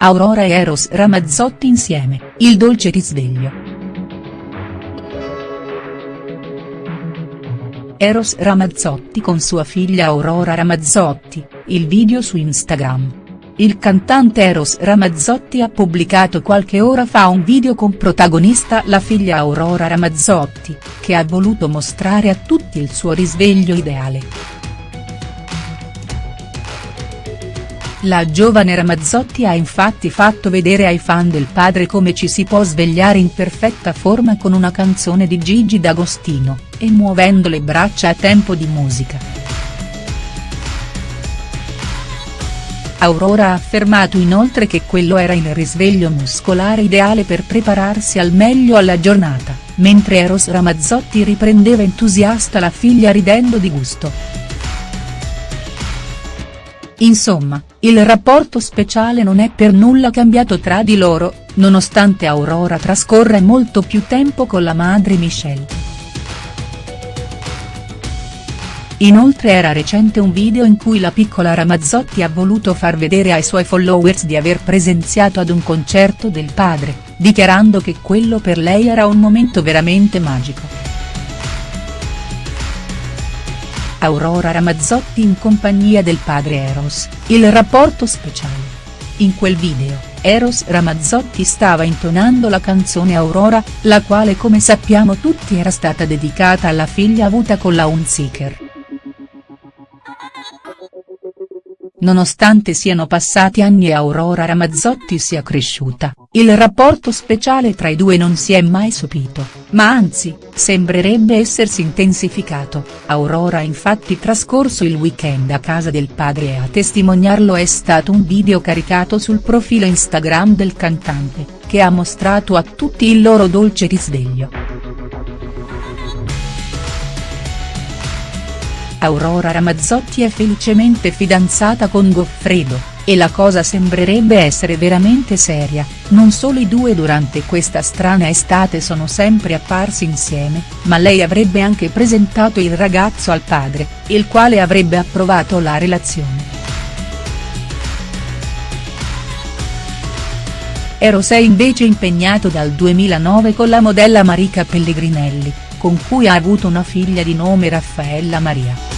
Aurora e Eros Ramazzotti insieme, il dolce risveglio. Eros Ramazzotti con sua figlia Aurora Ramazzotti, il video su Instagram. Il cantante Eros Ramazzotti ha pubblicato qualche ora fa un video con protagonista la figlia Aurora Ramazzotti, che ha voluto mostrare a tutti il suo risveglio ideale. La giovane Ramazzotti ha infatti fatto vedere ai fan del padre come ci si può svegliare in perfetta forma con una canzone di Gigi D'Agostino, e muovendo le braccia a tempo di musica. Aurora ha affermato inoltre che quello era il risveglio muscolare ideale per prepararsi al meglio alla giornata, mentre Eros Ramazzotti riprendeva entusiasta la figlia ridendo di gusto. Insomma, il rapporto speciale non è per nulla cambiato tra di loro, nonostante Aurora trascorra molto più tempo con la madre Michelle. Inoltre era recente un video in cui la piccola Ramazzotti ha voluto far vedere ai suoi followers di aver presenziato ad un concerto del padre, dichiarando che quello per lei era un momento veramente magico. Aurora Ramazzotti in compagnia del padre Eros, il rapporto speciale. In quel video, Eros Ramazzotti stava intonando la canzone Aurora, la quale come sappiamo tutti era stata dedicata alla figlia avuta con la Unziker. Nonostante siano passati anni e Aurora Ramazzotti sia cresciuta, il rapporto speciale tra i due non si è mai sopito, ma anzi, sembrerebbe essersi intensificato, Aurora ha infatti trascorso il weekend a casa del padre e a testimoniarlo è stato un video caricato sul profilo Instagram del cantante, che ha mostrato a tutti il loro dolce risveglio. Aurora Ramazzotti è felicemente fidanzata con Goffredo, e la cosa sembrerebbe essere veramente seria, non solo i due durante questa strana estate sono sempre apparsi insieme, ma lei avrebbe anche presentato il ragazzo al padre, il quale avrebbe approvato la relazione. Eros è invece impegnato dal 2009 con la modella Marica Pellegrinelli, con cui ha avuto una figlia di nome Raffaella Maria.